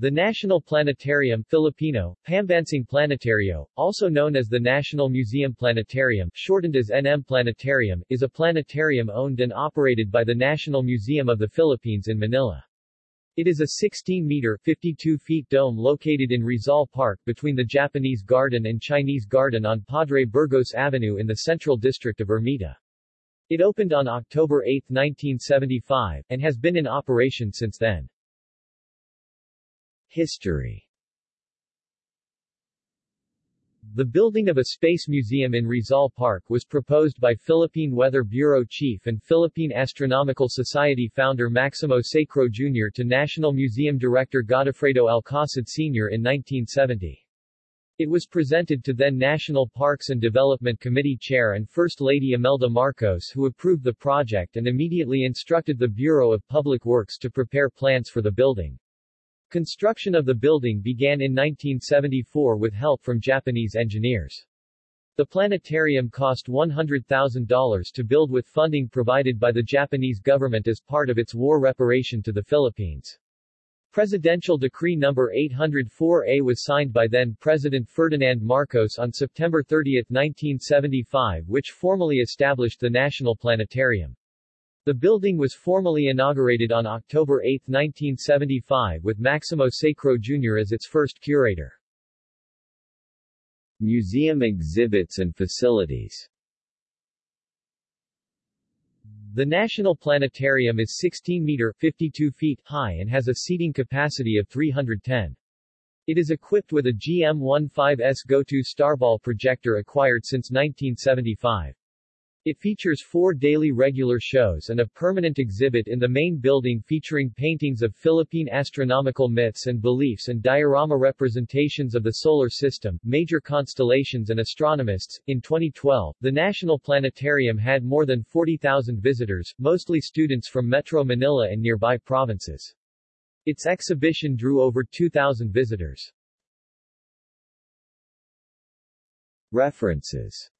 The National Planetarium Filipino, Pambansang Planetario, also known as the National Museum Planetarium shortened as NM Planetarium, is a planetarium owned and operated by the National Museum of the Philippines in Manila. It is a 16-meter 52 feet dome located in Rizal Park between the Japanese Garden and Chinese Garden on Padre Burgos Avenue in the Central District of Ermita. It opened on October 8, 1975, and has been in operation since then. History The building of a space museum in Rizal Park was proposed by Philippine Weather Bureau Chief and Philippine Astronomical Society founder Maximo Sacro Jr. to National Museum Director Godofredo Alcasid Sr. in 1970. It was presented to then National Parks and Development Committee Chair and First Lady Imelda Marcos who approved the project and immediately instructed the Bureau of Public Works to prepare plans for the building. Construction of the building began in 1974 with help from Japanese engineers. The planetarium cost $100,000 to build with funding provided by the Japanese government as part of its war reparation to the Philippines. Presidential Decree No. 804A was signed by then-President Ferdinand Marcos on September 30, 1975 which formally established the National Planetarium. The building was formally inaugurated on October 8, 1975 with Maximo Sacro Jr. as its first curator. Museum exhibits and facilities the National Planetarium is 16 meter 52 feet high and has a seating capacity of 310. It is equipped with a GM15S Goto Starball projector acquired since 1975. It features four daily regular shows and a permanent exhibit in the main building featuring paintings of Philippine astronomical myths and beliefs and diorama representations of the solar system, major constellations and astronomists. In 2012, the National Planetarium had more than 40,000 visitors, mostly students from Metro Manila and nearby provinces. Its exhibition drew over 2,000 visitors. References